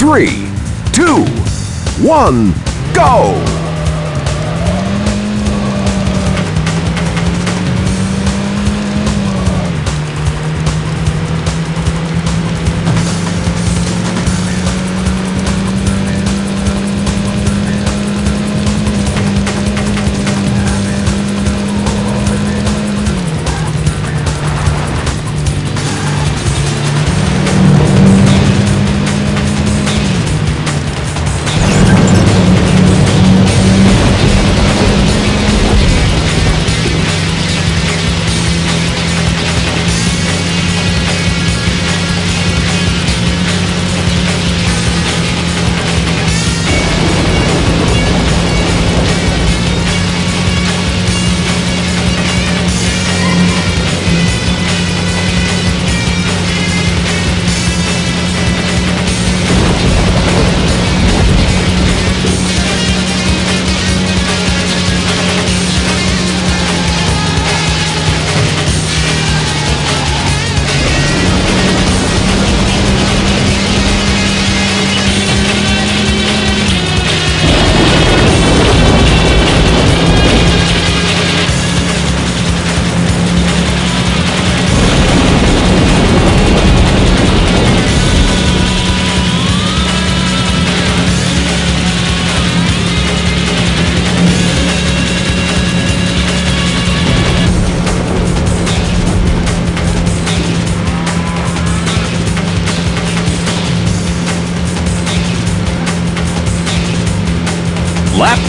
three, two, one, go!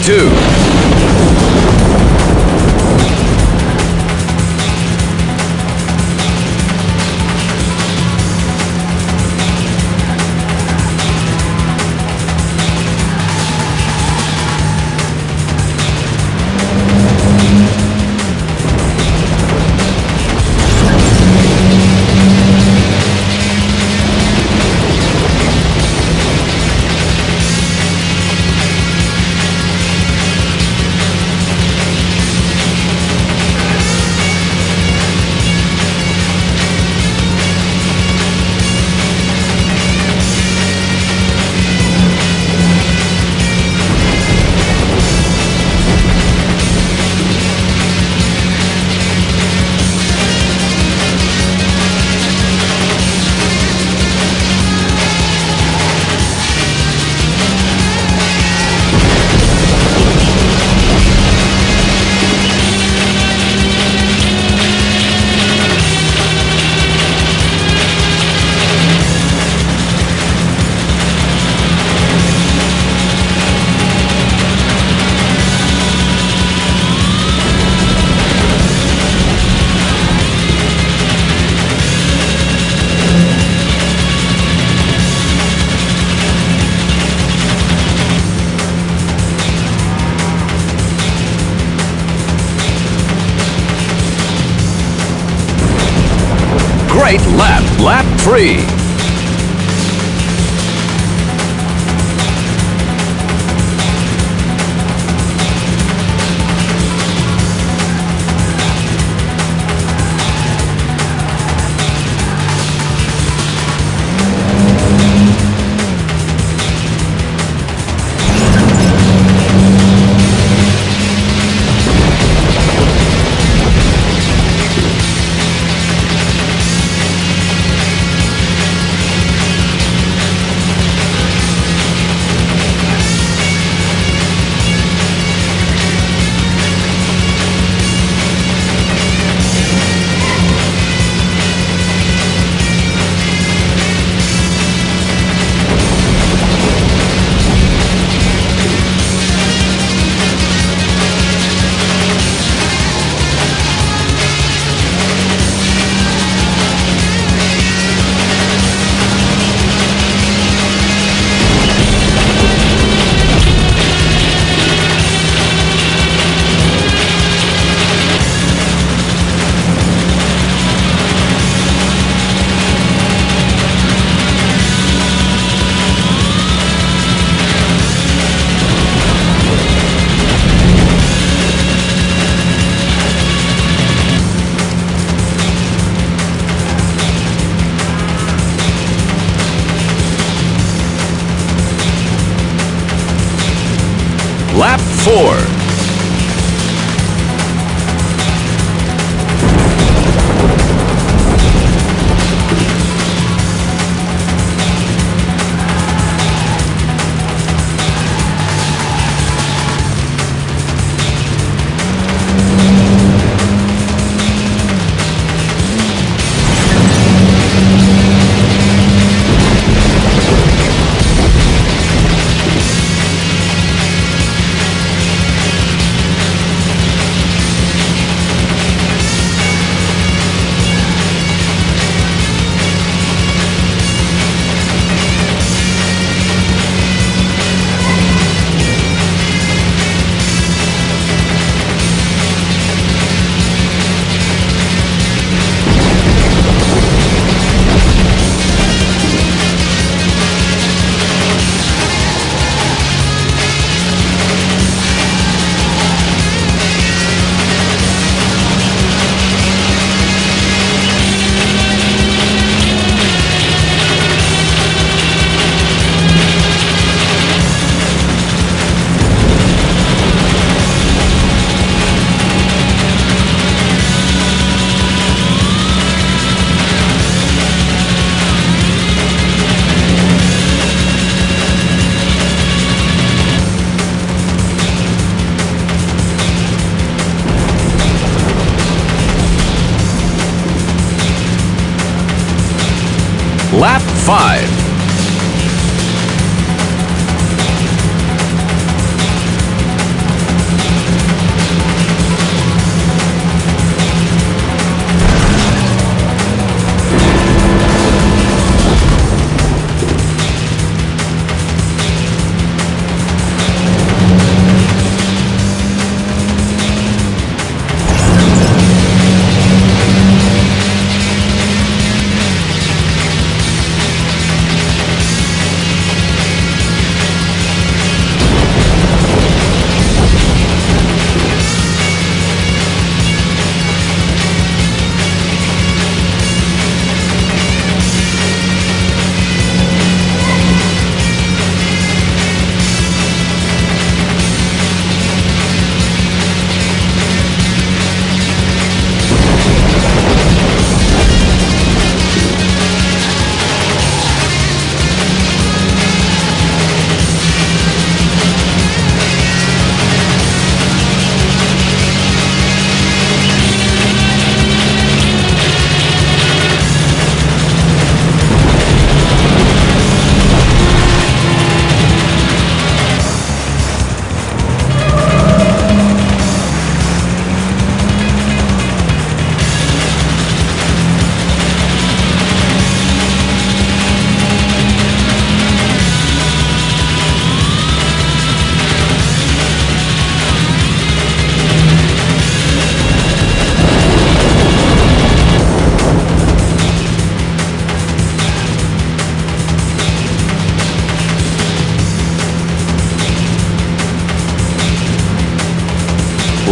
Two. Great lap, lap three.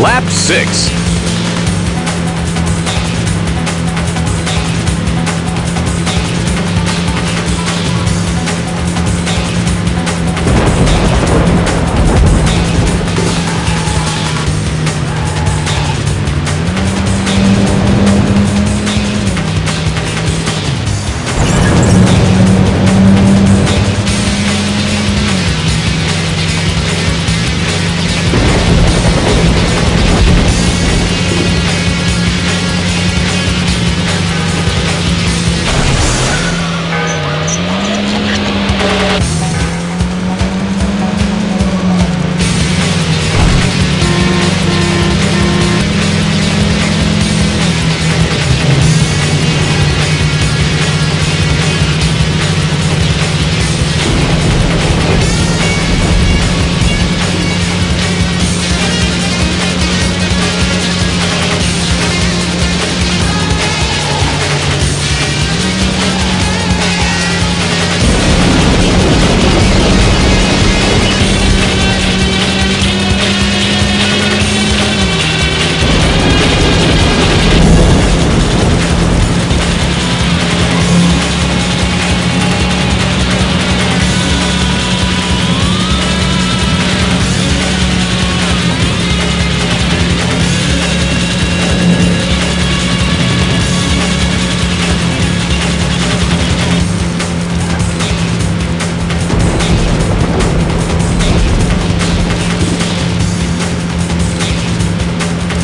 Lap 6.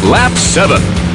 Lap 7.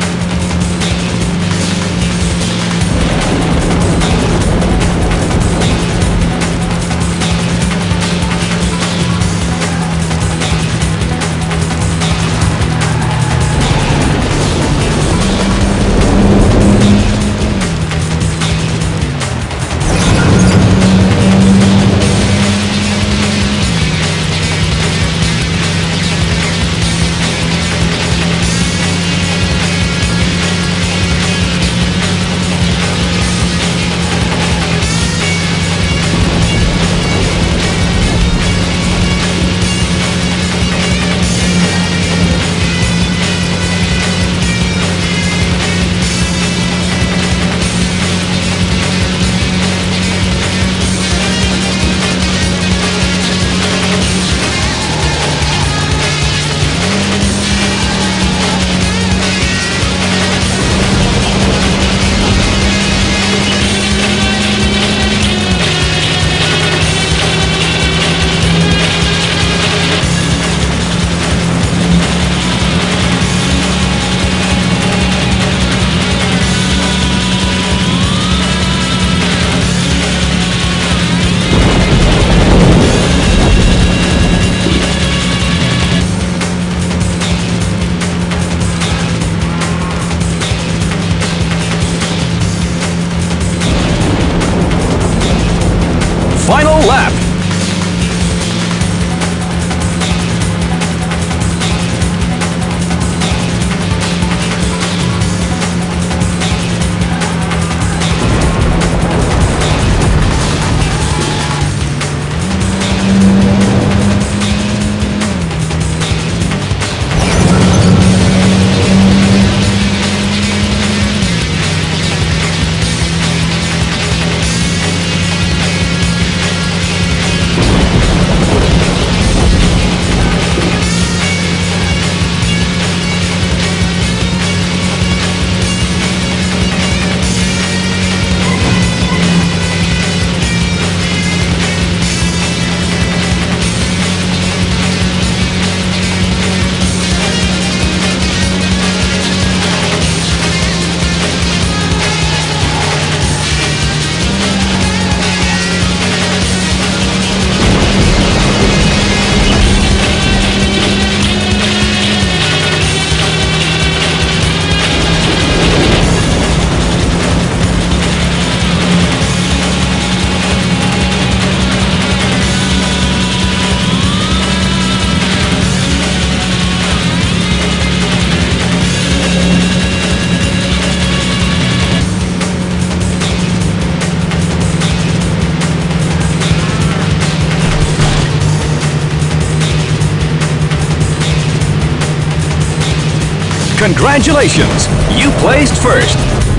Congratulations! You placed first.